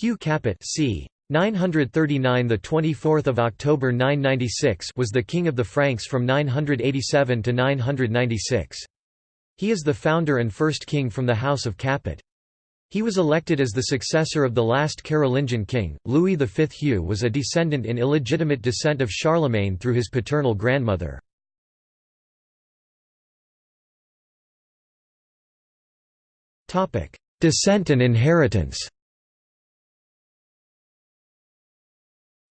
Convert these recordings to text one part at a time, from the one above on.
Hugh Capet c. 939 the 24th of October 996 was the king of the Franks from 987 to 996. He is the founder and first king from the house of Capet. He was elected as the successor of the last Carolingian king. Louis V Hugh was a descendant in illegitimate descent of Charlemagne through his paternal grandmother. Descent and inheritance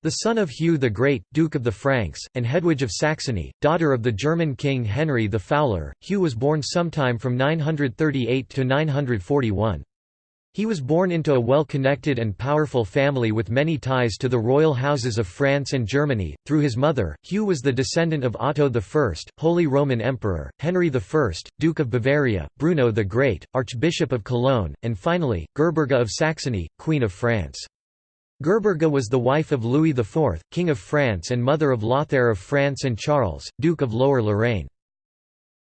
The son of Hugh the Great, Duke of the Franks, and Hedwige of Saxony, daughter of the German king Henry the Fowler, Hugh was born sometime from 938 to 941. He was born into a well-connected and powerful family with many ties to the royal houses of France and Germany. Through his mother, Hugh was the descendant of Otto I, Holy Roman Emperor, Henry I, Duke of Bavaria, Bruno the Great, Archbishop of Cologne, and finally, Gerberga of Saxony, Queen of France. Gerberga was the wife of Louis IV, King of France and mother of Lothair of France and Charles, Duke of Lower Lorraine.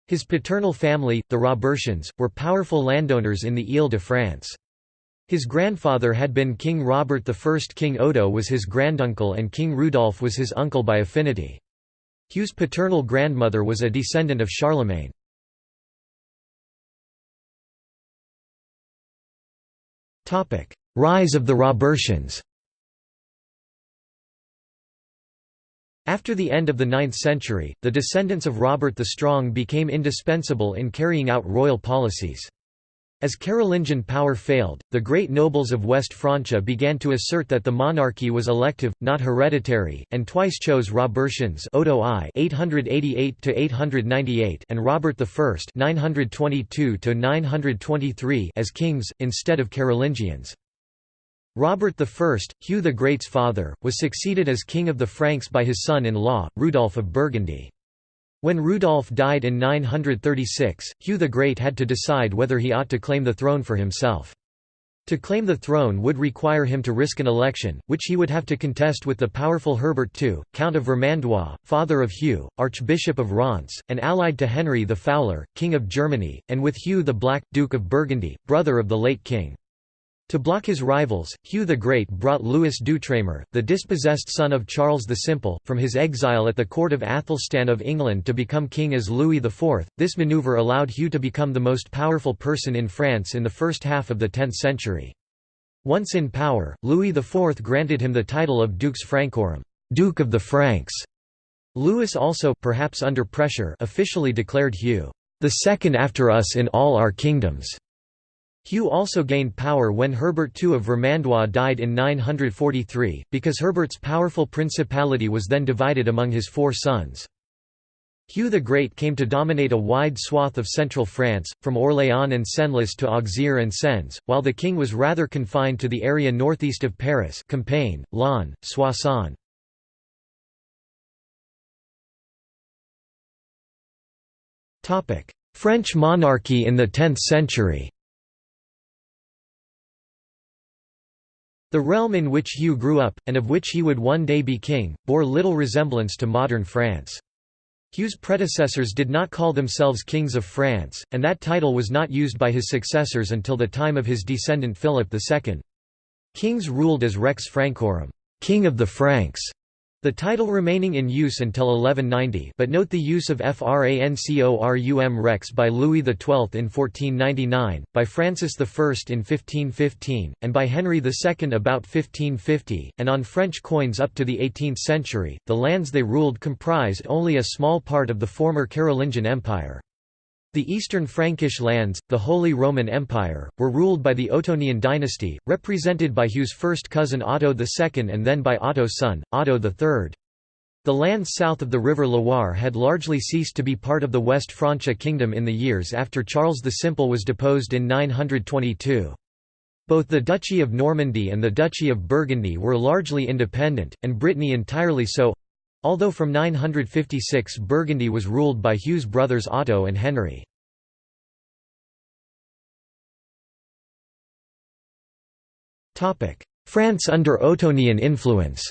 His paternal family, the Robertians, were powerful landowners in the Ile-de-France. His grandfather had been King Robert I. King Odo was his granduncle and King Rudolph was his uncle by affinity. Hugh's paternal grandmother was a descendant of Charlemagne. Rise of the Robertians After the end of the 9th century, the descendants of Robert the Strong became indispensable in carrying out royal policies. As Carolingian power failed, the great nobles of West Francia began to assert that the monarchy was elective, not hereditary, and twice chose Robertians Odo I (888–898) and Robert I (922–923) as kings instead of Carolingians. Robert I, Hugh the Great's father, was succeeded as King of the Franks by his son-in-law, Rudolph of Burgundy. When Rudolph died in 936, Hugh the Great had to decide whether he ought to claim the throne for himself. To claim the throne would require him to risk an election, which he would have to contest with the powerful Herbert II, Count of Vermandois, father of Hugh, Archbishop of Reims, and allied to Henry the Fowler, King of Germany, and with Hugh the Black, Duke of Burgundy, brother of the late king. To block his rivals, Hugh the Great brought Louis d'Outremer, the dispossessed son of Charles the Simple, from his exile at the court of Athelstan of England to become king as Louis IV. This maneuver allowed Hugh to become the most powerful person in France in the first half of the 10th century. Once in power, Louis IV granted him the title of Dux Francorum, Duke of the Franks. Louis also, perhaps under pressure, officially declared Hugh, the second after us in all our kingdoms. Hugh also gained power when Herbert II of Vermandois died in 943, because Herbert's powerful principality was then divided among his four sons. Hugh the Great came to dominate a wide swath of central France, from Orléans and Senlis to Auxerre and Sens, while the king was rather confined to the area northeast of Paris Compiègne, Laon, Soissons. French monarchy in the 10th century The realm in which Hugh grew up, and of which he would one day be king, bore little resemblance to modern France. Hugh's predecessors did not call themselves kings of France, and that title was not used by his successors until the time of his descendant Philip II. Kings ruled as Rex Francorum, king of the Franks, the title remaining in use until 1190 but note the use of Francorum Rex by Louis XII in 1499, by Francis I in 1515, and by Henry II about 1550, and on French coins up to the 18th century, the lands they ruled comprised only a small part of the former Carolingian Empire. The eastern Frankish lands, the Holy Roman Empire, were ruled by the Ottonian dynasty, represented by Hugh's first cousin Otto II and then by Otto's son, Otto III. The lands south of the river Loire had largely ceased to be part of the West Francia kingdom in the years after Charles the Simple was deposed in 922. Both the Duchy of Normandy and the Duchy of Burgundy were largely independent, and Brittany entirely so, Although from 956 Burgundy was ruled by Hugh's brothers Otto and Henry. France under Ottonian influence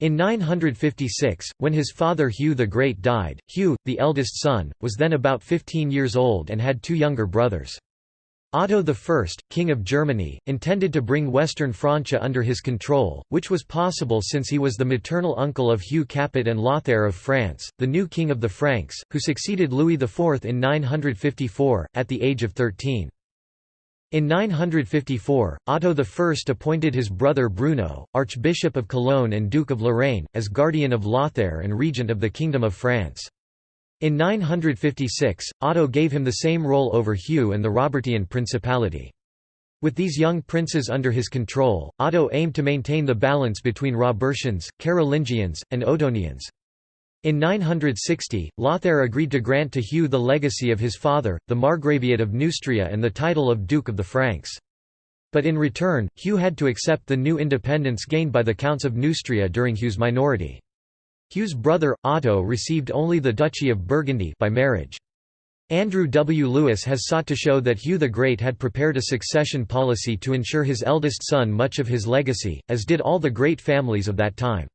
In 956, when his father Hugh the Great died, Hugh, the eldest son, was then about 15 years old and had two younger brothers. Otto I, King of Germany, intended to bring Western Francia under his control, which was possible since he was the maternal uncle of Hugh Capet and Lothair of France, the new king of the Franks, who succeeded Louis IV in 954, at the age of 13. In 954, Otto I appointed his brother Bruno, Archbishop of Cologne and Duke of Lorraine, as guardian of Lothair and regent of the Kingdom of France. In 956, Otto gave him the same role over Hugh and the Robertian Principality. With these young princes under his control, Otto aimed to maintain the balance between Robertians, Carolingians, and Ottonians. In 960, Lothair agreed to grant to Hugh the legacy of his father, the Margraviate of Neustria and the title of Duke of the Franks. But in return, Hugh had to accept the new independence gained by the Counts of Neustria during Hugh's minority. Hugh's brother, Otto received only the Duchy of Burgundy by marriage. Andrew W. Lewis has sought to show that Hugh the Great had prepared a succession policy to ensure his eldest son much of his legacy, as did all the great families of that time.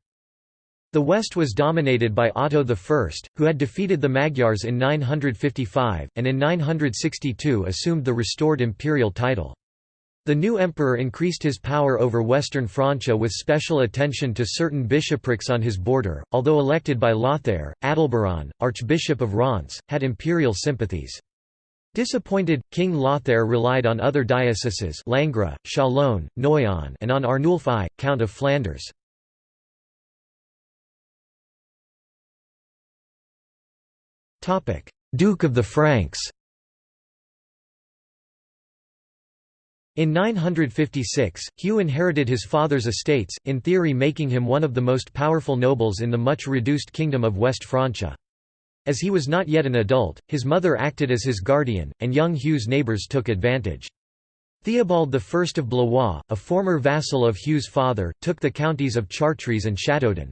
The west was dominated by Otto I, who had defeated the Magyars in 955, and in 962 assumed the restored imperial title. The new emperor increased his power over western Francia with special attention to certain bishoprics on his border, although elected by Lothair, Adalberon, Archbishop of Reims, had imperial sympathies. Disappointed, King Lothair relied on other dioceses Langres, Chalon, Noyon and on Arnulf I, Count of Flanders. Duke of the Franks In 956, Hugh inherited his father's estates, in theory making him one of the most powerful nobles in the much reduced kingdom of West Francia. As he was not yet an adult, his mother acted as his guardian, and young Hugh's neighbours took advantage. Theobald I of Blois, a former vassal of Hugh's father, took the counties of Chartres and Châteaudun.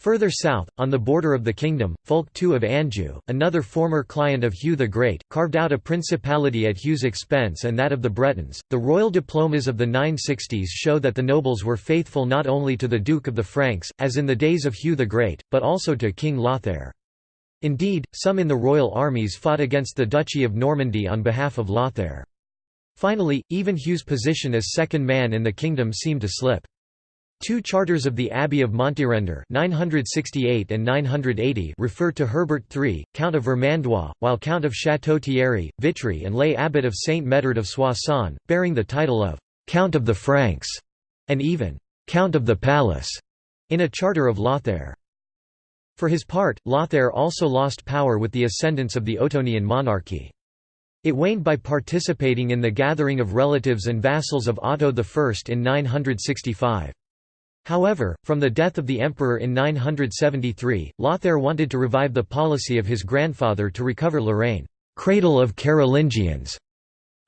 Further south, on the border of the kingdom, Fulk II of Anjou, another former client of Hugh the Great, carved out a principality at Hugh's expense and that of the Bretons. The royal diplomas of the 960s show that the nobles were faithful not only to the Duke of the Franks, as in the days of Hugh the Great, but also to King Lothair. Indeed, some in the royal armies fought against the Duchy of Normandy on behalf of Lothair. Finally, even Hugh's position as second man in the kingdom seemed to slip. Two charters of the Abbey of Montier-en-Der 968 and 980 refer to Herbert III, Count of Vermandois, while Count of Château-Thierry, Vitry and lay abbot of Saint Medard of Soissons, bearing the title of «Count of the Franks» and even «Count of the Palace» in a charter of Lothair. For his part, Lothair also lost power with the ascendance of the Ottonian monarchy. It waned by participating in the gathering of relatives and vassals of Otto I in 965. However, from the death of the emperor in 973, Lothair wanted to revive the policy of his grandfather to recover Lorraine, cradle of Carolingians.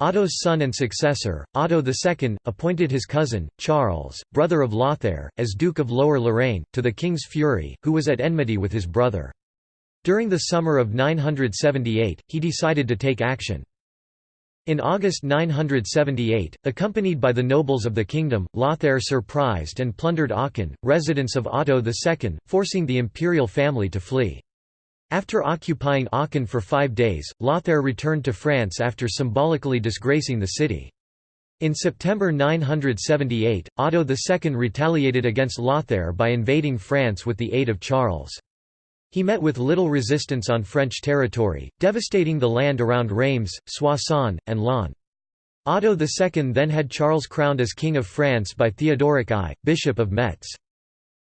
Otto's son and successor, Otto II, appointed his cousin, Charles, brother of Lothair, as Duke of Lower Lorraine, to the king's fury, who was at enmity with his brother. During the summer of 978, he decided to take action. In August 978, accompanied by the nobles of the kingdom, Lothair surprised and plundered Aachen, residence of Otto II, forcing the imperial family to flee. After occupying Aachen for five days, Lothair returned to France after symbolically disgracing the city. In September 978, Otto II retaliated against Lothair by invading France with the aid of Charles. He met with little resistance on French territory, devastating the land around Reims, Soissons, and Laon. Otto II then had Charles crowned as King of France by Theodoric I, Bishop of Metz.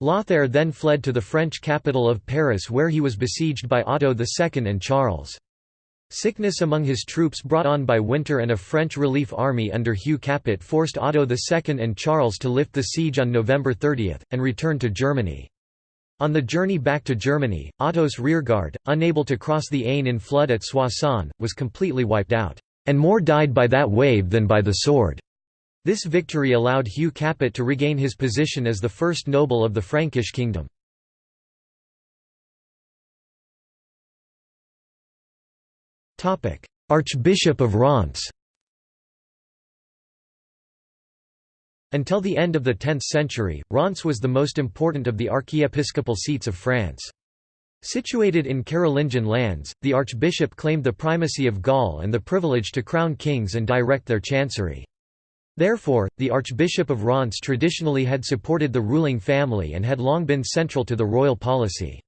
Lothair then fled to the French capital of Paris where he was besieged by Otto II and Charles. Sickness among his troops brought on by winter and a French relief army under Hugh Capet forced Otto II and Charles to lift the siege on November 30, and return to Germany. On the journey back to Germany, Otto's rearguard, unable to cross the Aisne in flood at Soissons, was completely wiped out, and more died by that wave than by the sword. This victory allowed Hugh Capet to regain his position as the first noble of the Frankish kingdom. Archbishop of Reims Until the end of the 10th century, Reims was the most important of the archiepiscopal seats of France. Situated in Carolingian lands, the archbishop claimed the primacy of Gaul and the privilege to crown kings and direct their chancery. Therefore, the Archbishop of Reims traditionally had supported the ruling family and had long been central to the royal policy.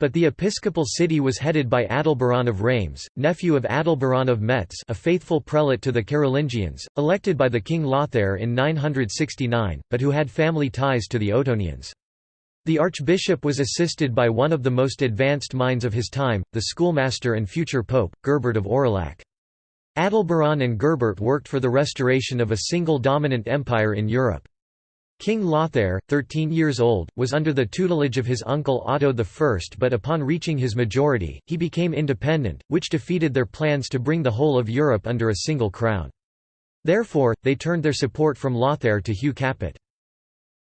But the episcopal city was headed by Adalberon of Reims, nephew of Adalberon of Metz a faithful prelate to the Carolingians, elected by the king Lothair in 969, but who had family ties to the Ottonians. The archbishop was assisted by one of the most advanced minds of his time, the schoolmaster and future pope, Gerbert of Aurillac. Adalberon and Gerbert worked for the restoration of a single dominant empire in Europe. King Lothair, 13 years old, was under the tutelage of his uncle Otto I but upon reaching his majority, he became independent, which defeated their plans to bring the whole of Europe under a single crown. Therefore, they turned their support from Lothair to Hugh Capet.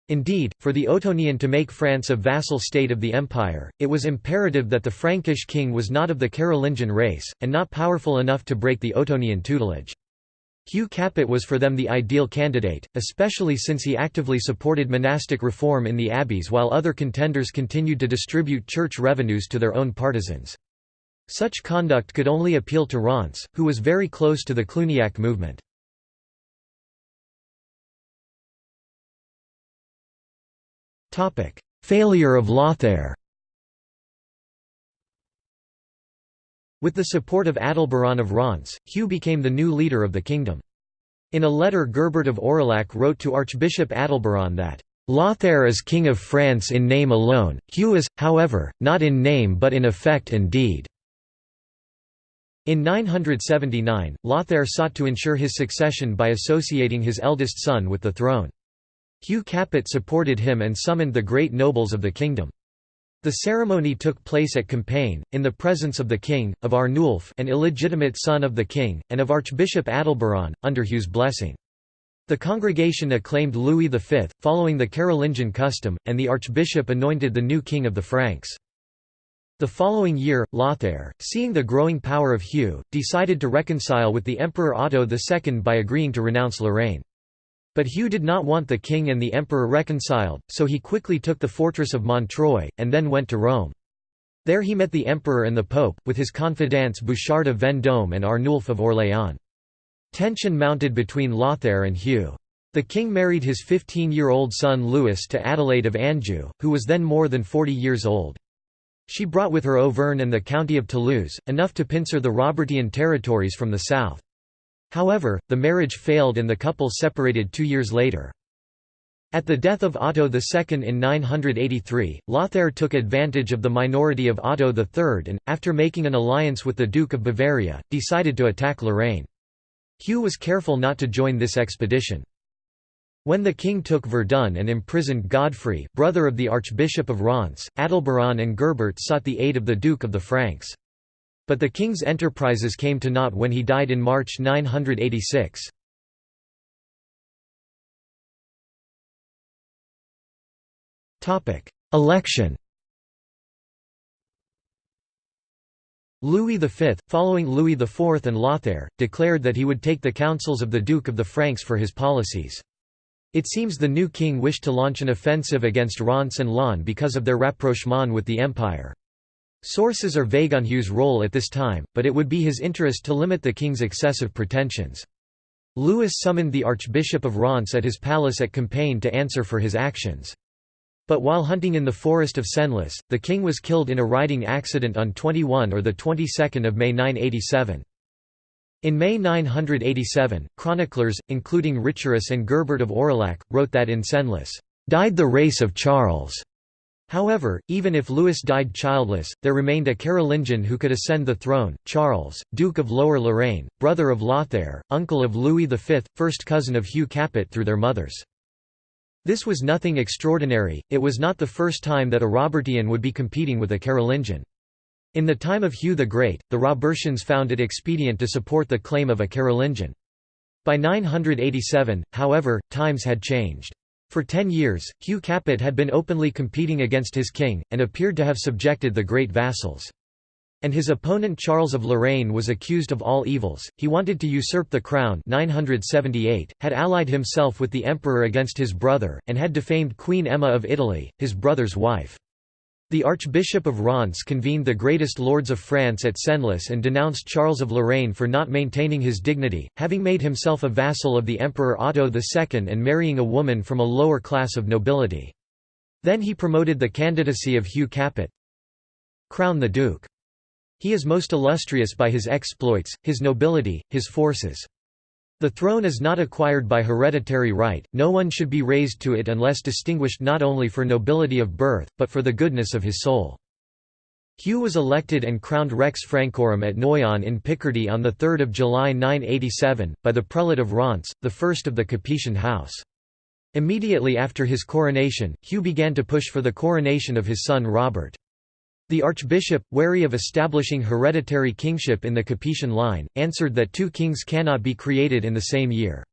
Indeed, for the Ottonian to make France a vassal state of the empire, it was imperative that the Frankish king was not of the Carolingian race, and not powerful enough to break the Ottonian tutelage. Hugh Capet was for them the ideal candidate, especially since he actively supported monastic reform in the abbeys while other contenders continued to distribute church revenues to their own partisans. Such conduct could only appeal to Reims, who was very close to the Cluniac movement. Failure of Lothair With the support of Adalberon of Reims, Hugh became the new leader of the kingdom. In a letter Gerbert of Aurillac wrote to Archbishop Adalberon that, "...Lothair is king of France in name alone, Hugh is, however, not in name but in effect and deed." In 979, Lothair sought to ensure his succession by associating his eldest son with the throne. Hugh Capet supported him and summoned the great nobles of the kingdom. The ceremony took place at Compiègne, in the presence of the king, of Arnulf an illegitimate son of the king, and of Archbishop Adalberon, under Hugh's blessing. The congregation acclaimed Louis V, following the Carolingian custom, and the archbishop anointed the new king of the Franks. The following year, Lothair, seeing the growing power of Hugh, decided to reconcile with the Emperor Otto II by agreeing to renounce Lorraine. But Hugh did not want the king and the emperor reconciled, so he quickly took the fortress of Montreuil, and then went to Rome. There he met the emperor and the pope, with his confidants Bouchard of Vendôme and Arnulf of Orléans. Tension mounted between Lothair and Hugh. The king married his 15-year-old son Louis to Adelaide of Anjou, who was then more than 40 years old. She brought with her Auvergne and the county of Toulouse, enough to pincer the Robertian territories from the south. However, the marriage failed and the couple separated two years later. At the death of Otto II in 983, Lothair took advantage of the minority of Otto III and, after making an alliance with the Duke of Bavaria, decided to attack Lorraine. Hugh was careful not to join this expedition. When the king took Verdun and imprisoned Godfrey, brother of the Archbishop of Reims, Adalberon and Gerbert sought the aid of the Duke of the Franks. But the king's enterprises came to naught when he died in March 986. Election Louis V, following Louis IV and Lothair, declared that he would take the counsels of the Duke of the Franks for his policies. It seems the new king wished to launch an offensive against Reims and Laon because of their rapprochement with the empire. Sources are vague on Hugh's role at this time, but it would be his interest to limit the king's excessive pretensions. Louis summoned the Archbishop of Reims at his palace at Compiègne to answer for his actions. But while hunting in the forest of Senlis, the king was killed in a riding accident on 21 or the 22nd of May 987. In May 987, chroniclers, including Richerus and Gerbert of Aurillac, wrote that in Senlis, "...died the race of Charles." However, even if Louis died childless, there remained a Carolingian who could ascend the throne, Charles, Duke of Lower Lorraine, brother of Lothair, uncle of Louis V, first cousin of Hugh Capet through their mothers. This was nothing extraordinary, it was not the first time that a Robertian would be competing with a Carolingian. In the time of Hugh the Great, the Robertians found it expedient to support the claim of a Carolingian. By 987, however, times had changed. For ten years, Hugh Capet had been openly competing against his king, and appeared to have subjected the great vassals. And his opponent Charles of Lorraine was accused of all evils, he wanted to usurp the crown 978, had allied himself with the emperor against his brother, and had defamed Queen Emma of Italy, his brother's wife. The Archbishop of Reims convened the greatest lords of France at Senlis and denounced Charles of Lorraine for not maintaining his dignity, having made himself a vassal of the Emperor Otto II and marrying a woman from a lower class of nobility. Then he promoted the candidacy of Hugh Capet. Crown the Duke. He is most illustrious by his exploits, his nobility, his forces. The throne is not acquired by hereditary right, no one should be raised to it unless distinguished not only for nobility of birth, but for the goodness of his soul. Hugh was elected and crowned Rex Francorum at Noyon in Picardy on 3 July 987, by the prelate of Reims, the first of the Capetian house. Immediately after his coronation, Hugh began to push for the coronation of his son Robert. The archbishop, wary of establishing hereditary kingship in the Capetian line, answered that two kings cannot be created in the same year.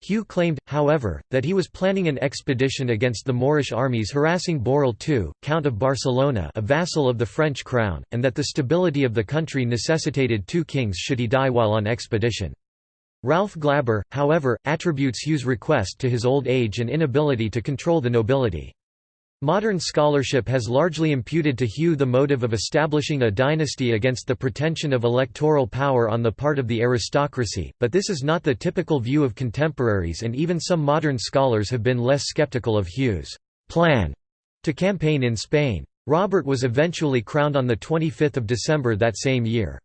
Hugh claimed, however, that he was planning an expedition against the Moorish armies harassing Borrell II, Count of Barcelona a vassal of the French crown, and that the stability of the country necessitated two kings should he die while on expedition. Ralph Glaber, however, attributes Hugh's request to his old age and inability to control the nobility. Modern scholarship has largely imputed to Hugh the motive of establishing a dynasty against the pretension of electoral power on the part of the aristocracy, but this is not the typical view of contemporaries and even some modern scholars have been less skeptical of Hugh's plan to campaign in Spain. Robert was eventually crowned on 25 December that same year.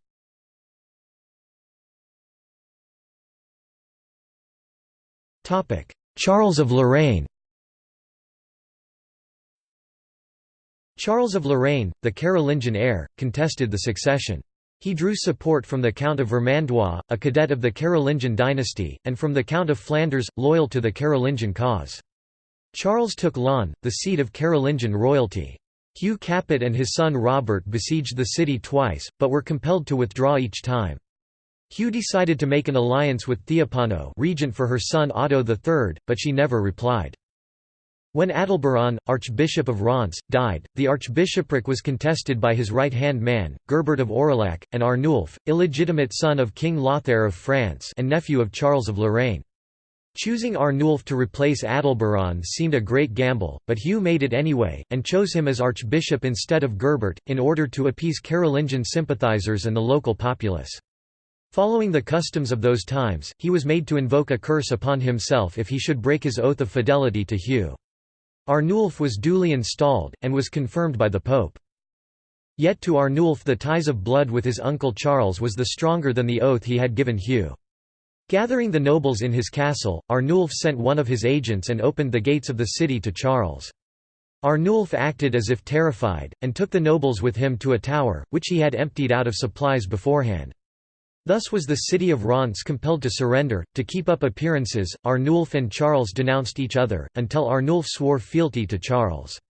Charles of Lorraine Charles of Lorraine, the Carolingian heir, contested the succession. He drew support from the Count of Vermandois, a cadet of the Carolingian dynasty, and from the Count of Flanders, loyal to the Carolingian cause. Charles took Laon, the seat of Carolingian royalty. Hugh Capet and his son Robert besieged the city twice, but were compelled to withdraw each time. Hugh decided to make an alliance with Theophano regent for her son Otto III, but she never replied. When Adalberon, Archbishop of Reims, died, the archbishopric was contested by his right-hand man, Gerbert of Aurillac, and Arnulf, illegitimate son of King Lothair of France and nephew of Charles of Lorraine. Choosing Arnulf to replace Adalberon seemed a great gamble, but Hugh made it anyway, and chose him as archbishop instead of Gerbert, in order to appease Carolingian sympathizers and the local populace. Following the customs of those times, he was made to invoke a curse upon himself if he should break his oath of fidelity to Hugh. Arnulf was duly installed, and was confirmed by the Pope. Yet to Arnulf the ties of blood with his uncle Charles was the stronger than the oath he had given Hugh. Gathering the nobles in his castle, Arnulf sent one of his agents and opened the gates of the city to Charles. Arnulf acted as if terrified, and took the nobles with him to a tower, which he had emptied out of supplies beforehand. Thus was the city of Reims compelled to surrender. To keep up appearances, Arnulf and Charles denounced each other, until Arnulf swore fealty to Charles.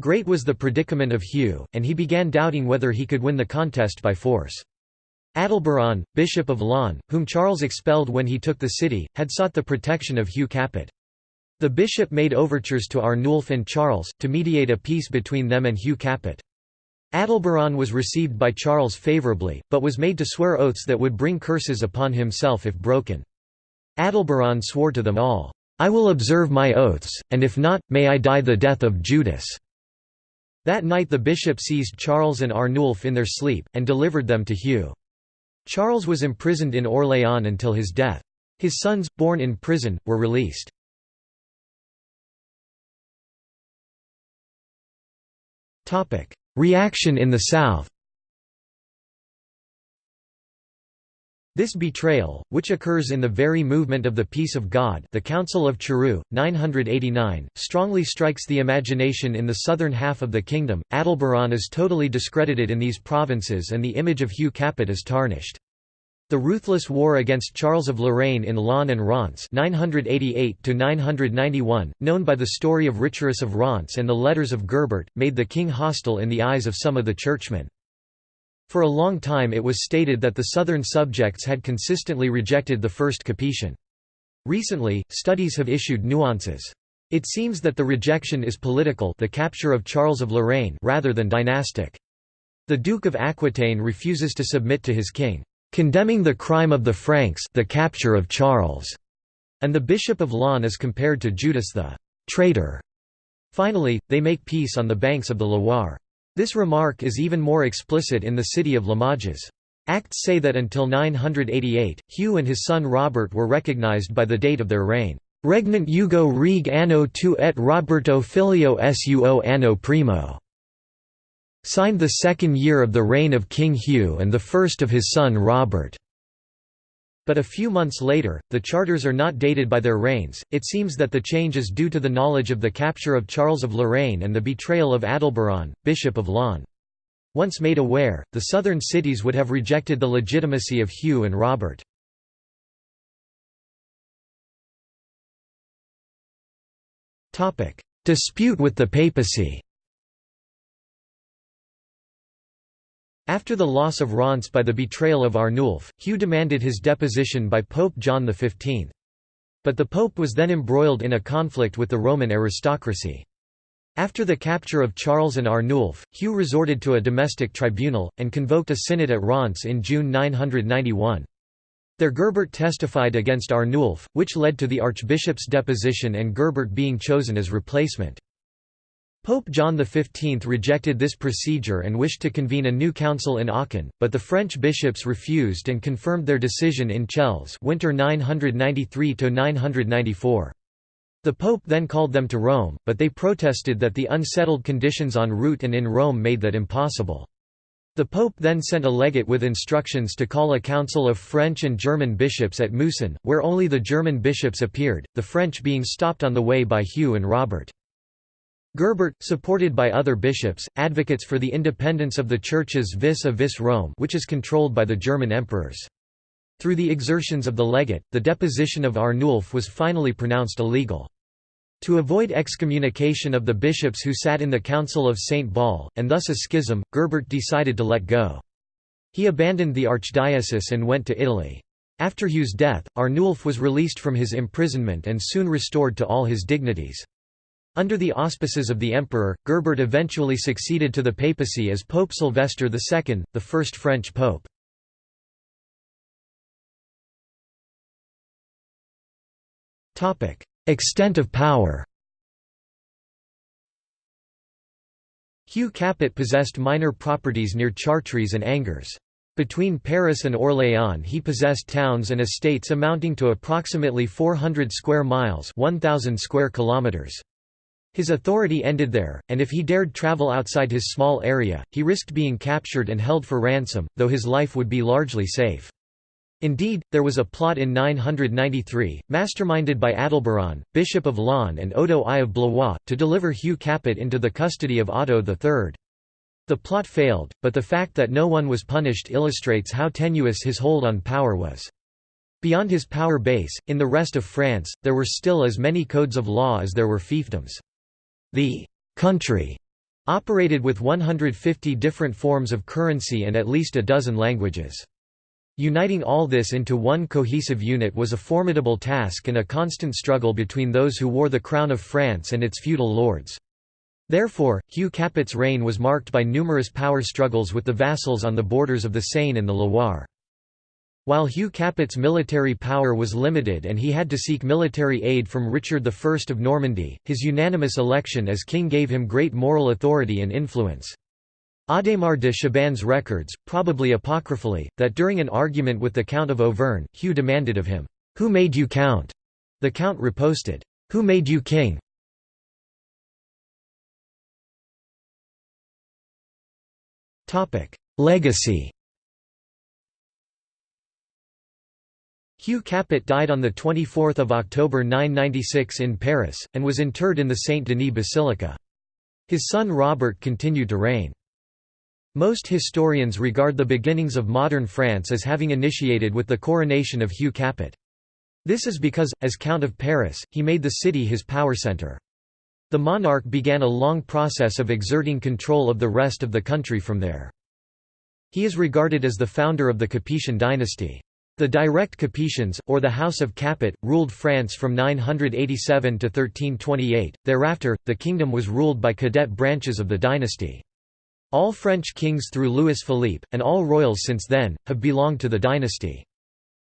Great was the predicament of Hugh, and he began doubting whether he could win the contest by force. Adalberon, Bishop of Laon, whom Charles expelled when he took the city, had sought the protection of Hugh Capet. The bishop made overtures to Arnulf and Charles, to mediate a peace between them and Hugh Capet. Adalberon was received by Charles favourably, but was made to swear oaths that would bring curses upon himself if broken. Adalberon swore to them all, "'I will observe my oaths, and if not, may I die the death of Judas." That night the bishop seized Charles and Arnulf in their sleep, and delivered them to Hugh. Charles was imprisoned in Orléans until his death. His sons, born in prison, were released. Reaction in the South This betrayal, which occurs in the very movement of the Peace of God the Council of Charroux, 989, strongly strikes the imagination in the southern half of the kingdom. Adalberon is totally discredited in these provinces and the image of Hugh Capet is tarnished. The ruthless war against Charles of Lorraine in Laon and Reims 988 known by the story of Richerus of Reims and the letters of Gerbert, made the king hostile in the eyes of some of the churchmen. For a long time it was stated that the southern subjects had consistently rejected the First Capetian. Recently, studies have issued nuances. It seems that the rejection is political the capture of Charles of Lorraine rather than dynastic. The Duke of Aquitaine refuses to submit to his king condemning the crime of the Franks the capture of Charles, and the Bishop of Laon is compared to Judas the traitor. Finally, they make peace on the banks of the Loire. This remark is even more explicit in the city of Limoges. Acts say that until 988, Hugh and his son Robert were recognized by the date of their reign. Regnant Hugo reg anno tu et Roberto filio suo anno primo. Signed the second year of the reign of King Hugh and the first of his son Robert. But a few months later, the charters are not dated by their reigns. It seems that the change is due to the knowledge of the capture of Charles of Lorraine and the betrayal of Adalberon, Bishop of Laon. Once made aware, the southern cities would have rejected the legitimacy of Hugh and Robert. Dispute with the papacy After the loss of Reims by the betrayal of Arnulf, Hugh demanded his deposition by Pope John XV. But the pope was then embroiled in a conflict with the Roman aristocracy. After the capture of Charles and Arnulf, Hugh resorted to a domestic tribunal, and convoked a synod at Reims in June 991. There Gerbert testified against Arnulf, which led to the archbishop's deposition and Gerbert being chosen as replacement. Pope John XV rejected this procedure and wished to convene a new council in Aachen, but the French bishops refused and confirmed their decision in Chelles winter 993–994. The Pope then called them to Rome, but they protested that the unsettled conditions en route and in Rome made that impossible. The Pope then sent a legate with instructions to call a council of French and German bishops at Mousson, where only the German bishops appeared, the French being stopped on the way by Hugh and Robert. Gerbert, supported by other bishops, advocates for the independence of the churches vis-a-vis Rome which is controlled by the German emperors. Through the exertions of the legate, the deposition of Arnulf was finally pronounced illegal. To avoid excommunication of the bishops who sat in the Council of St. Basle, and thus a schism, Gerbert decided to let go. He abandoned the archdiocese and went to Italy. After Hugh's death, Arnulf was released from his imprisonment and soon restored to all his dignities. Under the auspices of the emperor, Gerbert eventually succeeded to the papacy as Pope Sylvester II, the first French pope. Extent of power Hugh Capet possessed minor properties near Chartres and Angers. Between Paris and Orléans he possessed towns and estates amounting to approximately 400 square miles 1,000 square kilometers. His authority ended there, and if he dared travel outside his small area, he risked being captured and held for ransom, though his life would be largely safe. Indeed, there was a plot in 993, masterminded by Adalberon, Bishop of Laon and Odo I of Blois, to deliver Hugh Capet into the custody of Otto III. The plot failed, but the fact that no one was punished illustrates how tenuous his hold on power was. Beyond his power base, in the rest of France, there were still as many codes of law as there were fiefdoms. The «country» operated with 150 different forms of currency and at least a dozen languages. Uniting all this into one cohesive unit was a formidable task and a constant struggle between those who wore the crown of France and its feudal lords. Therefore, Hugh Capet's reign was marked by numerous power struggles with the vassals on the borders of the Seine and the Loire. While Hugh Capet's military power was limited and he had to seek military aid from Richard I of Normandy, his unanimous election as king gave him great moral authority and influence. Adhémar de Chabannes records, probably apocryphally, that during an argument with the Count of Auvergne, Hugh demanded of him, "'Who made you count?' The Count riposted, "'Who made you king?' Legacy Hugh Capet died on 24 October 996 in Paris, and was interred in the Saint-Denis Basilica. His son Robert continued to reign. Most historians regard the beginnings of modern France as having initiated with the coronation of Hugh Capet. This is because, as Count of Paris, he made the city his power centre. The monarch began a long process of exerting control of the rest of the country from there. He is regarded as the founder of the Capetian dynasty. The direct Capetians, or the House of Capet, ruled France from 987 to 1328. Thereafter, the kingdom was ruled by cadet branches of the dynasty. All French kings through Louis Philippe, and all royals since then, have belonged to the dynasty.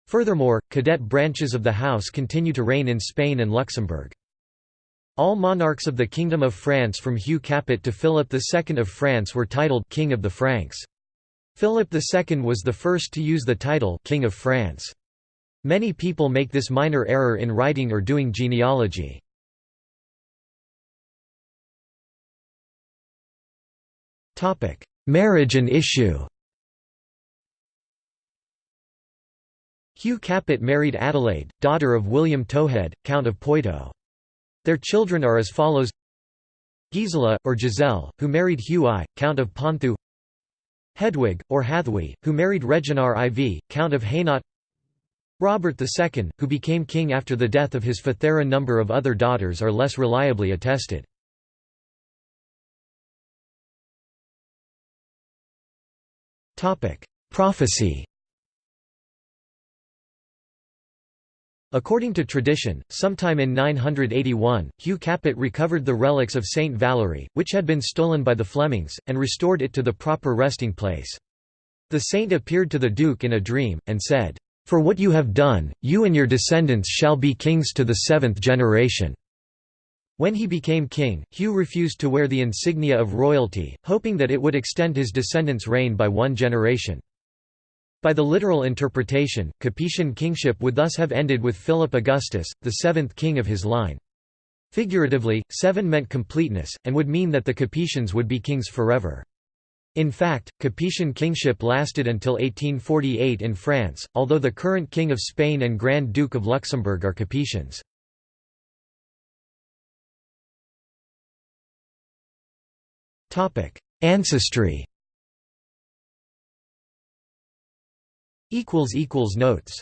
Furthermore, cadet branches of the house continue to reign in Spain and Luxembourg. All monarchs of the Kingdom of France from Hugh Capet to Philip II of France were titled King of the Franks. Philip II was the first to use the title King of France. Many people make this minor error in writing or doing genealogy. Marriage and issue Hugh Capet married Adelaide, daughter of William Towhead, Count of Poitou. Their children are as follows Gisela, or Giselle, who married Hugh I, Count of Ponthieu Hedwig, or Hathui, who married Reginar IV, Count of Hainaut Robert II, who became king after the death of his father. A number of other daughters are less reliably attested. Prophecy According to tradition, sometime in 981, Hugh Capet recovered the relics of Saint Valery, which had been stolen by the Flemings, and restored it to the proper resting place. The saint appeared to the duke in a dream, and said, "'For what you have done, you and your descendants shall be kings to the seventh generation.' When he became king, Hugh refused to wear the insignia of royalty, hoping that it would extend his descendants' reign by one generation. By the literal interpretation, Capetian kingship would thus have ended with Philip Augustus, the seventh king of his line. Figuratively, seven meant completeness, and would mean that the Capetians would be kings forever. In fact, Capetian kingship lasted until 1848 in France, although the current King of Spain and Grand Duke of Luxembourg are Capetians. Ancestry Notes